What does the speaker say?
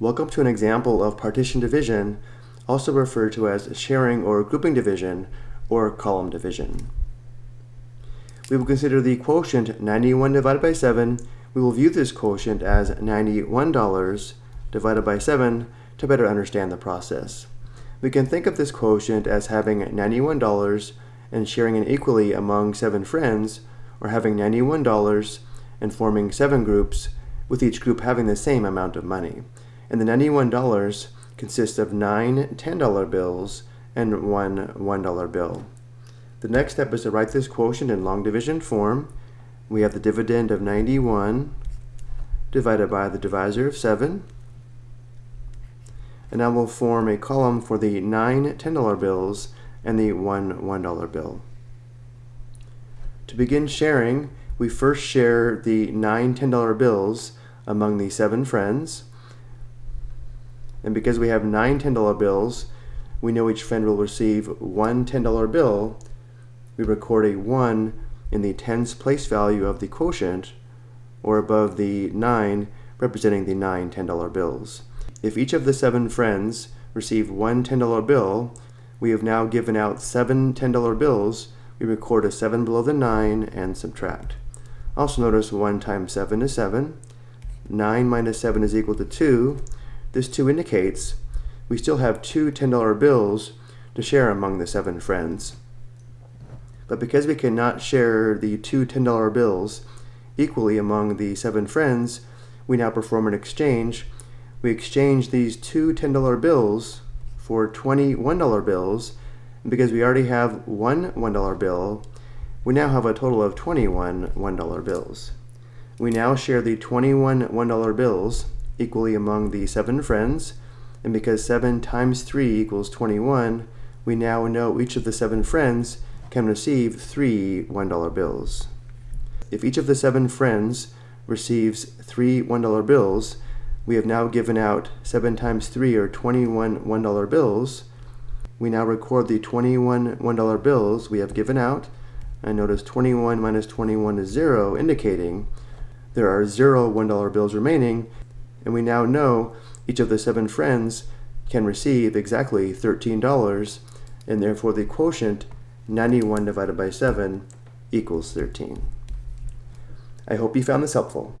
Welcome to an example of partition division, also referred to as sharing or grouping division, or column division. We will consider the quotient 91 divided by 7. We will view this quotient as $91 divided by 7 to better understand the process. We can think of this quotient as having $91 and sharing it equally among 7 friends, or having $91 and forming 7 groups, with each group having the same amount of money. And the $91 consists of 9 $10 bills and one $1 bill. The next step is to write this quotient in long division form. We have the dividend of 91 divided by the divisor of 7. And now we'll form a column for the 9 $10 bills and the one $1 bill. To begin sharing, we first share the nine $10 bills among the seven friends. And because we have nine $10 bills, we know each friend will receive one $10 bill. We record a 1 in the tens place value of the quotient, or above the 9, representing the nine $10 bills. If each of the seven friends receive one $10 bill, we have now given out seven $10 bills. We record a 7 below the 9 and subtract. Also notice 1 times 7 is 7. 9 minus 7 is equal to 2. This too indicates we still have two $10 bills to share among the seven friends. But because we cannot share the two $10 bills equally among the seven friends, we now perform an exchange. We exchange these two $10 bills for 20 $1 bills, and because we already have one $1 bill, we now have a total of 21 $1 bills. We now share the 21 $1 bills equally among the seven friends, and because 7 times 3 equals 21, we now know each of the seven friends can receive three $1 bills. If each of the seven friends receives three $1 bills, we have now given out 7 times 3 or 21 $1 bills. We now record the 21 $1 bills we have given out, and notice 21 minus 21 is 0, indicating there are 0 $1 bills remaining, and we now know each of the seven friends can receive exactly $13, and therefore the quotient 91 divided by 7 equals 13. I hope you found this helpful.